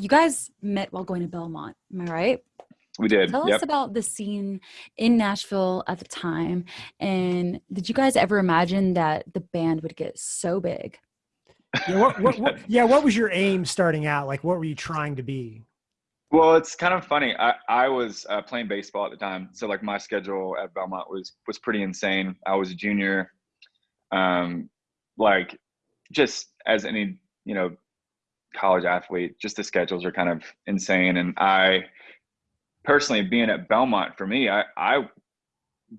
you guys met while going to Belmont, am I right? We did. Tell yep. us about the scene in Nashville at the time. And did you guys ever imagine that the band would get so big? Yeah, what, what, what, yeah, what was your aim starting out? Like, what were you trying to be? Well, it's kind of funny. I, I was uh, playing baseball at the time, so like my schedule at Belmont was was pretty insane. I was a junior, um, like just as any you know college athlete, just the schedules are kind of insane. And I personally, being at Belmont for me, I I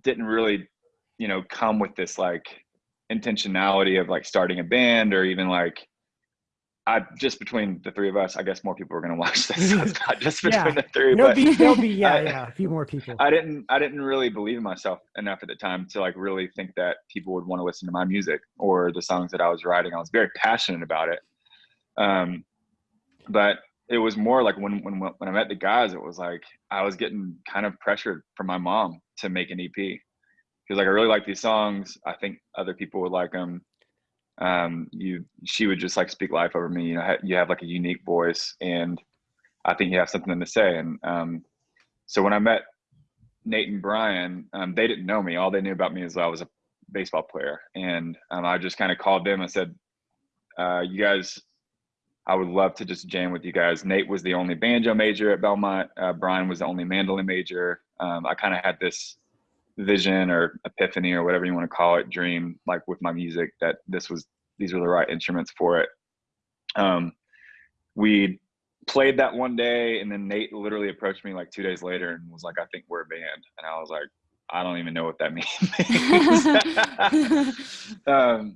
didn't really you know come with this like intentionality of like starting a band or even like I just between the three of us, I guess more people are going to watch this. So it's not just between Yeah. the three. There'll but be, there'll be, yeah, I- yeah, a few more people. I didn't I didn't really believe in myself enough at the time to like really think that people would want to listen to my music or the songs that I was writing. I was very passionate about it. Um but it was more like when when when I met the guys, it was like I was getting kind of pressured from my mom to make an EP. Because like I really like these songs. I think other people would like them. Um, you she would just like speak life over me. You know, you have like a unique voice, and I think you have something to say. And um, so when I met Nate and Brian, um, they didn't know me. All they knew about me is I was a baseball player, and um, I just kind of called them and said, uh, "You guys, I would love to just jam with you guys." Nate was the only banjo major at Belmont. Uh, Brian was the only mandolin major. Um, I kind of had this vision or epiphany or whatever you want to call it, dream like with my music that this was these were the right instruments for it. Um, we played that one day and then Nate literally approached me like two days later and was like, I think we're a band. And I was like, I don't even know what that means. um,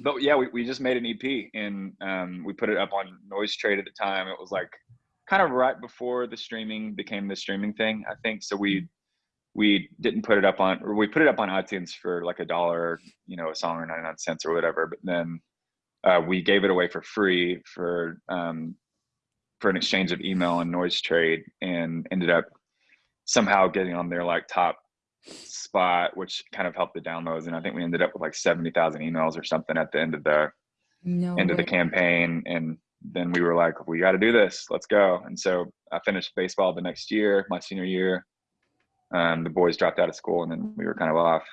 but yeah, we, we just made an EP and um, we put it up on Noise Trade at the time. It was like kind of right before the streaming became the streaming thing, I think. So we we didn't put it up on or we put it up on iTunes for like a dollar, you know, a song or 99 cents or whatever. But then uh, we gave it away for free for um, for an exchange of email and noise trade and ended up somehow getting on their like top spot which kind of helped the downloads and i think we ended up with like 70,000 emails or something at the end of the no end of the campaign and then we were like we got to do this. Let's go. And so i finished baseball the next year my senior year. Um, the boys dropped out of school and then we were kind of off